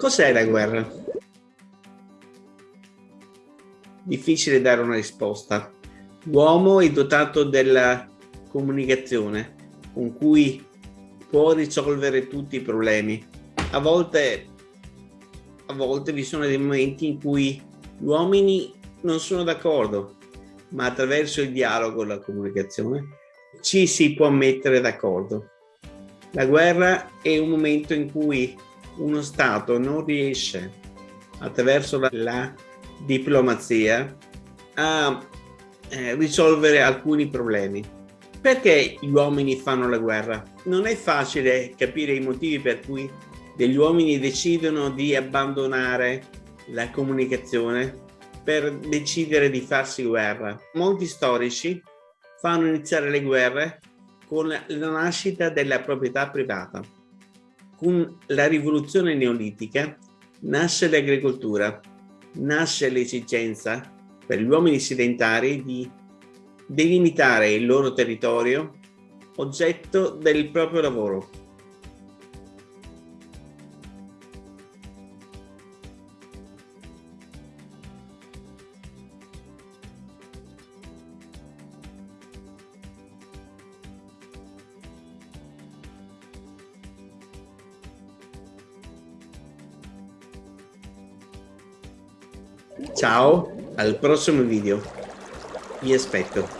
Cos'è la guerra? Difficile dare una risposta. L'uomo è dotato della comunicazione con cui può risolvere tutti i problemi. A volte, a volte vi sono dei momenti in cui gli uomini non sono d'accordo, ma attraverso il dialogo e la comunicazione ci si può mettere d'accordo. La guerra è un momento in cui uno Stato non riesce, attraverso la, la diplomazia, a eh, risolvere alcuni problemi. Perché gli uomini fanno la guerra? Non è facile capire i motivi per cui degli uomini decidono di abbandonare la comunicazione per decidere di farsi guerra. Molti storici fanno iniziare le guerre con la nascita della proprietà privata. Con la rivoluzione neolitica nasce l'agricoltura, nasce l'esigenza per gli uomini sedentari di delimitare il loro territorio oggetto del proprio lavoro. Ciao, al prossimo video. Vi aspetto.